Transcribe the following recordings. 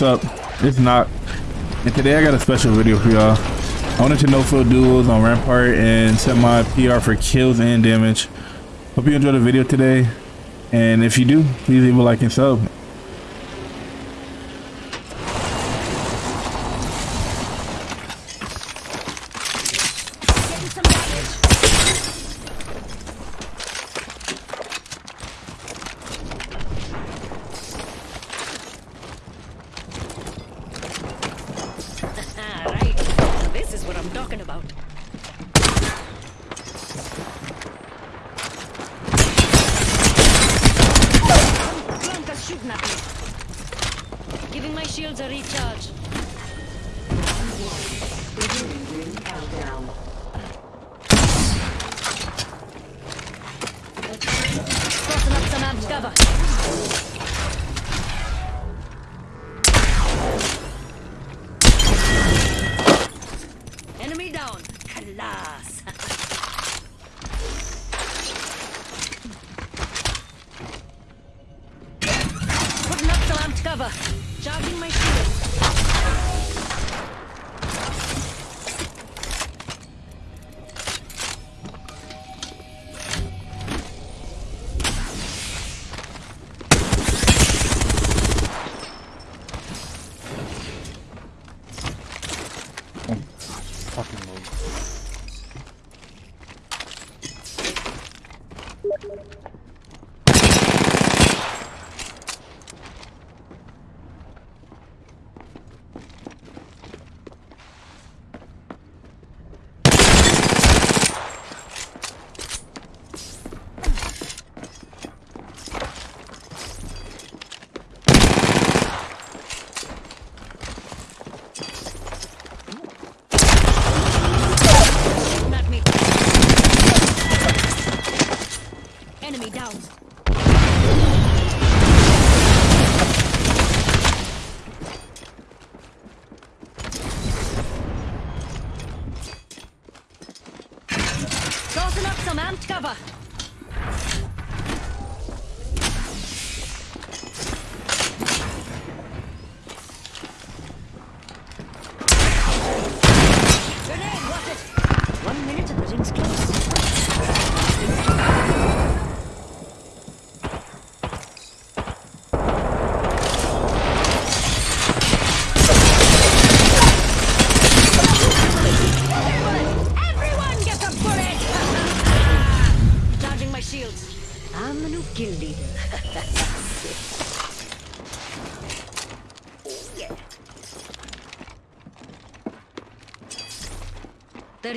What's up? It's not. And today I got a special video for y'all. I wanted to no fill duos on Rampart and set my PR for kills and damage. Hope you enjoyed the video today. And if you do, please leave a like and sub. Getting some damage. Ah, right. This is what I'm talking about. Giving my shields a recharge.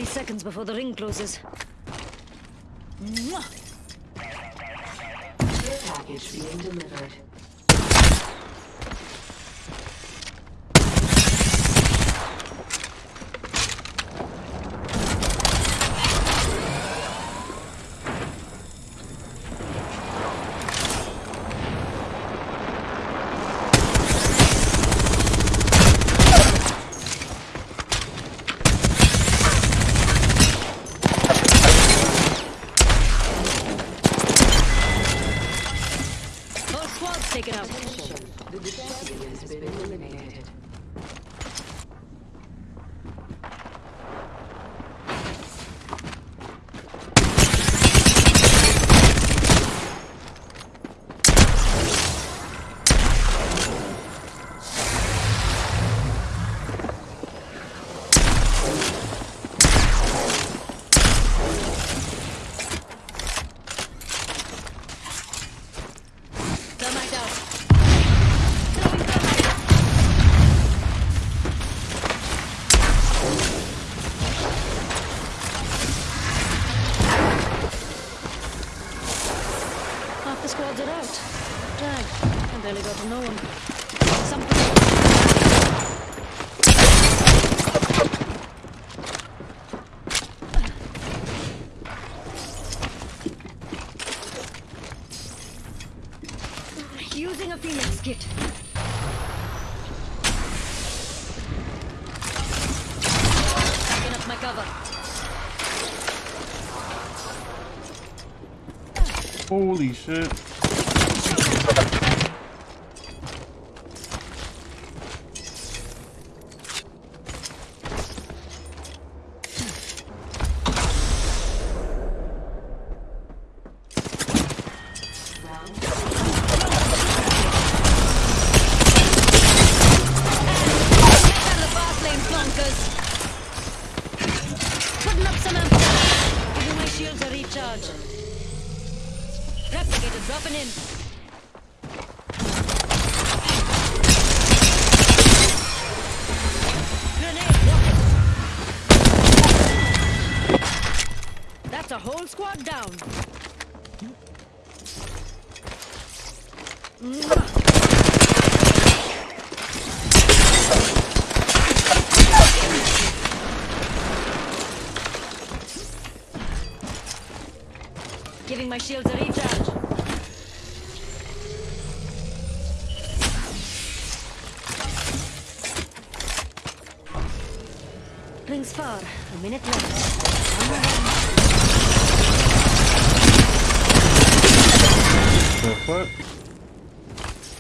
30 seconds before the ring closes. Care package being delivered. Are out. I barely got to know one. Something. Using a phoenix kit. Backing up my cover. Holy shit. A whole squad down. Giving my shields a recharge. Rings far. A minute left. The fuck?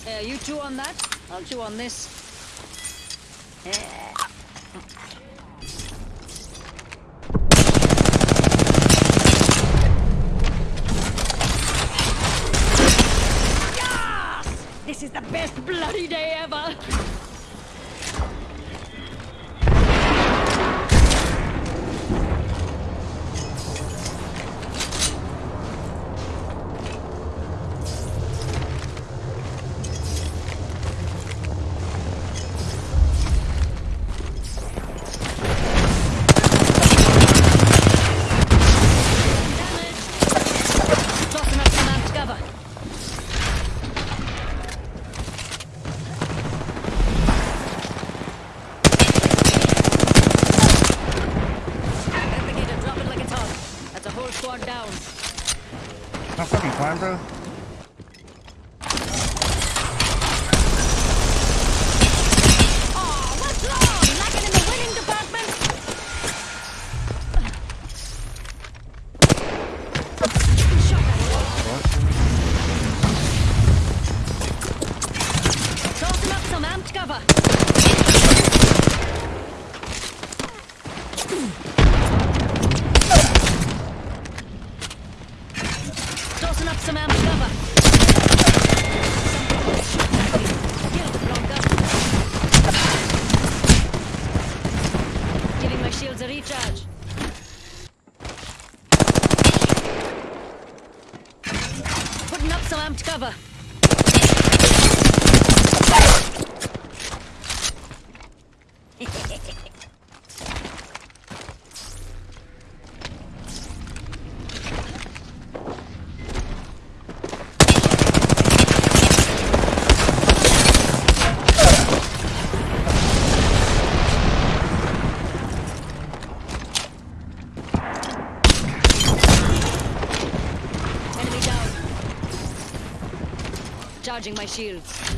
Uh, you chew on that. I'll chew on this. Yes! This is the best bloody day ever. That's fucking climb, bro. Some Charging my shields.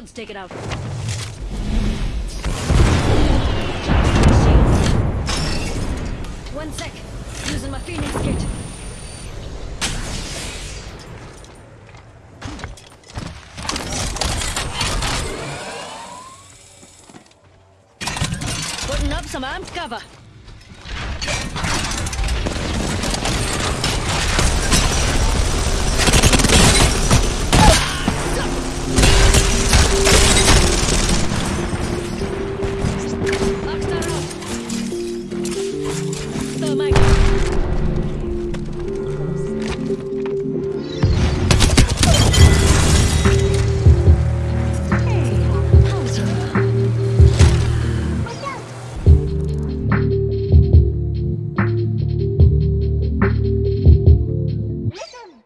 Squad's taken out. One sec. Using my Phoenix kit. Putting up some amped cover.